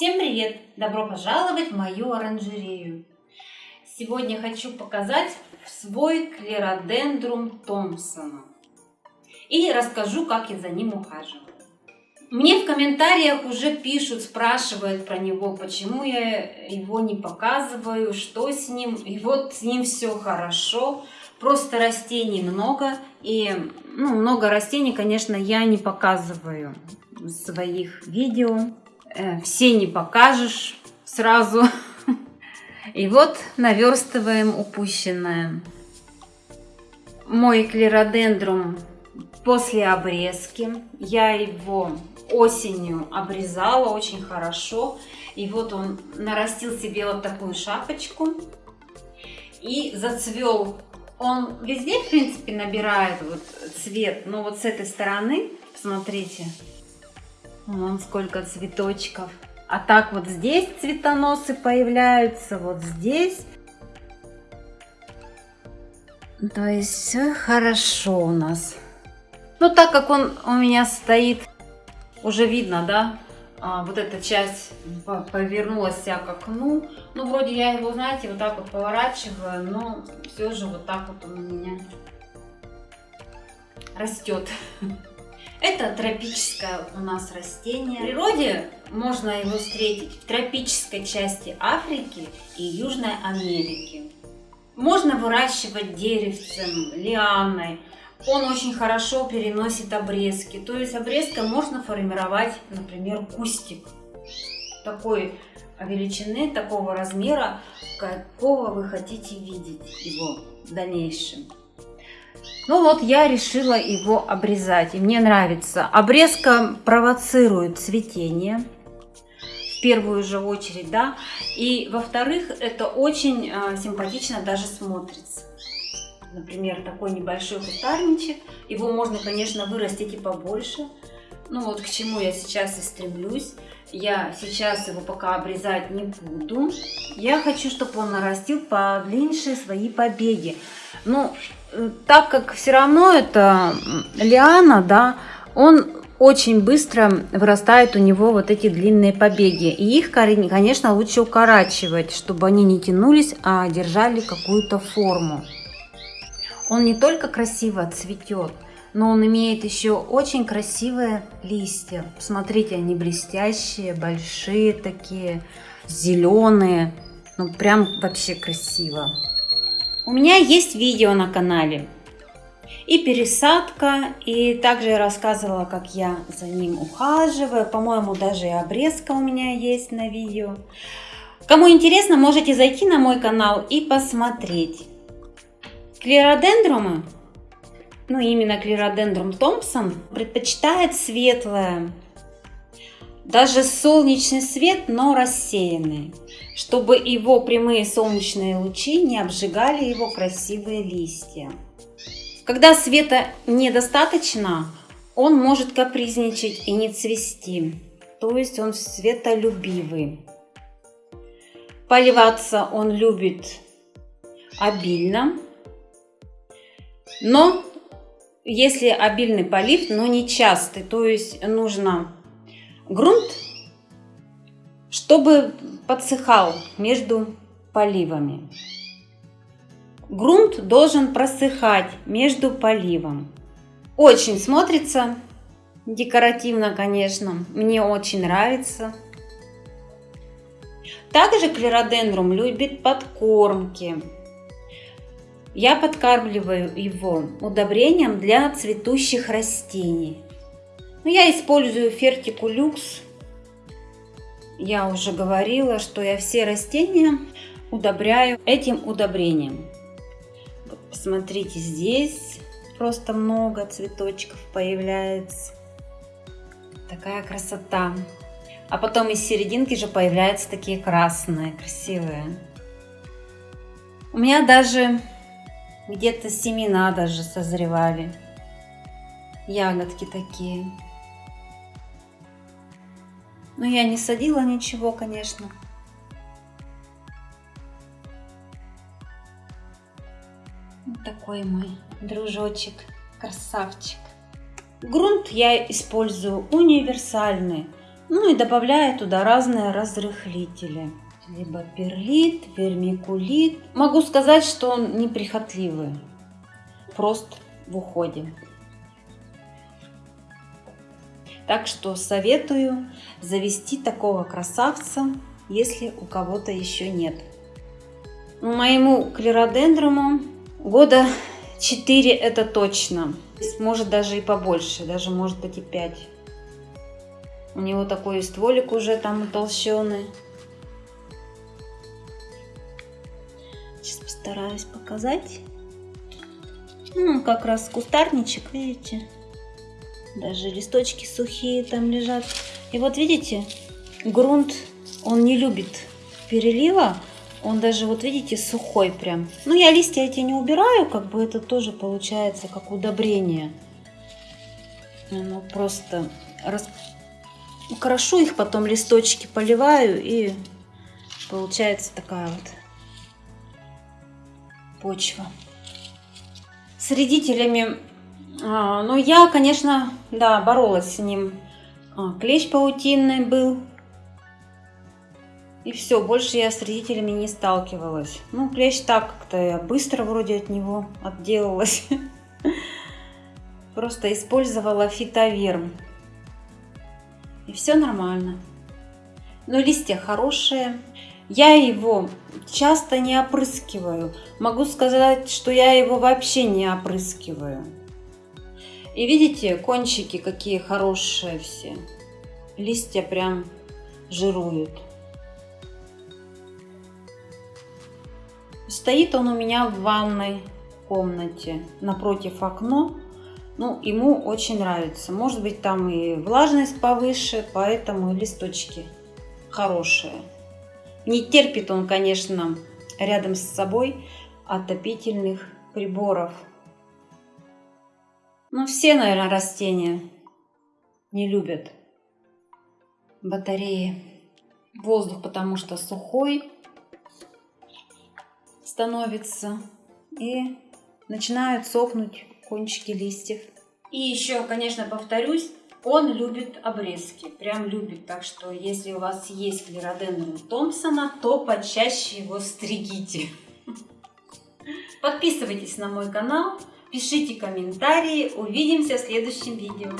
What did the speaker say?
Всем привет! Добро пожаловать в мою оранжерею! Сегодня хочу показать свой клеродендрум Томпсона и расскажу, как я за ним ухаживаю. Мне в комментариях уже пишут, спрашивают про него, почему я его не показываю, что с ним. И вот с ним все хорошо, просто растений много. И ну, много растений, конечно, я не показываю в своих видео. Э, все не покажешь сразу. И вот наверстываем упущенное. Мой клеродендрум после обрезки. Я его осенью обрезала очень хорошо. И вот он нарастил себе вот такую шапочку. И зацвел. Он везде, в принципе, набирает вот цвет. Но вот с этой стороны, посмотрите, Вон сколько цветочков. А так вот здесь цветоносы появляются, вот здесь. То есть все хорошо у нас. Ну, так как он у меня стоит, уже видно, да, а, вот эта часть повернулась вся к окну. Ну, вроде я его, знаете, вот так вот поворачиваю, но все же вот так вот у меня растет. Это тропическое у нас растение. В природе можно его встретить в тропической части Африки и Южной Америки. Можно выращивать деревцем, лианой. Он очень хорошо переносит обрезки. То есть обрезкой можно формировать, например, кустик такой величины, такого размера, какого вы хотите видеть его в дальнейшем. Ну вот я решила его обрезать, и мне нравится. Обрезка провоцирует цветение, в первую же очередь, да. И во-вторых, это очень э, симпатично даже смотрится. Например, такой небольшой кустарничек. Его можно, конечно, вырастить и побольше. Ну вот к чему я сейчас и стремлюсь. Я сейчас его пока обрезать не буду. Я хочу, чтобы он нарастил подлиннее свои побеги. Ну, так как все равно это лиана, да, он очень быстро вырастает у него вот эти длинные побеги. И их, конечно, лучше укорачивать, чтобы они не тянулись, а держали какую-то форму. Он не только красиво цветет, но он имеет еще очень красивые листья. Посмотрите, они блестящие, большие такие, зеленые. Ну, прям вообще красиво. У меня есть видео на канале. И пересадка, и также рассказывала, как я за ним ухаживаю. По-моему, даже и обрезка у меня есть на видео. Кому интересно, можете зайти на мой канал и посмотреть. Клеродендромы, ну именно клеродендрум Томпсон, предпочитает светлое, даже солнечный свет, но рассеянный чтобы его прямые солнечные лучи не обжигали его красивые листья. Когда света недостаточно, он может капризничать и не цвести, то есть он светолюбивый. Поливаться он любит обильно, но если обильный полив, но не частый, то есть нужно грунт чтобы подсыхал между поливами. Грунт должен просыхать между поливом. Очень смотрится декоративно, конечно. Мне очень нравится. Также клеродендрум любит подкормки. Я подкармливаю его удобрением для цветущих растений. Я использую фертикулюкс я уже говорила, что я все растения удобряю этим удобрением. посмотрите, здесь просто много цветочков появляется. Такая красота. А потом из серединки же появляются такие красные, красивые. У меня даже где-то семена даже созревали. Ягодки такие. Но я не садила ничего, конечно. Вот такой мой дружочек, красавчик. Грунт я использую универсальный. Ну и добавляю туда разные разрыхлители. Либо перлит, вермикулит. Могу сказать, что он неприхотливый. Прост в уходе. Так что советую завести такого красавца, если у кого-то еще нет. Моему клеродендруму года 4 это точно. Может даже и побольше, даже может быть и 5. У него такой стволик уже там толщеный. Сейчас постараюсь показать. Ну, как раз кустарничек, видите? Даже листочки сухие там лежат. И вот видите, грунт, он не любит перелива. Он даже, вот видите, сухой прям. Ну, я листья эти не убираю, как бы это тоже получается как удобрение. Ну, просто рас... крошу их, потом листочки поливаю, и получается такая вот почва. С вредителями, а, ну, я, конечно, да, боролась с ним. А, клещ паутинный был, и все, больше я с родителями не сталкивалась. Ну, клещ так как-то я быстро вроде от него отделалась. Просто использовала фитоверм. И все нормально. Но листья хорошие. Я его часто не опрыскиваю. Могу сказать, что я его вообще не опрыскиваю. И видите, кончики какие хорошие все. Листья прям жируют. Стоит он у меня в ванной комнате напротив окна. Ну, ему очень нравится. Может быть, там и влажность повыше, поэтому листочки хорошие. Не терпит он, конечно, рядом с собой отопительных приборов. Ну, все, наверное, растения не любят батареи. Воздух, потому что сухой, становится и начинают сохнуть кончики листьев. И еще, конечно, повторюсь, он любит обрезки, прям любит. Так что, если у вас есть клеродендрум Томпсона, то почаще его стригите. Подписывайтесь на мой канал, пишите комментарии. Увидимся в следующем видео.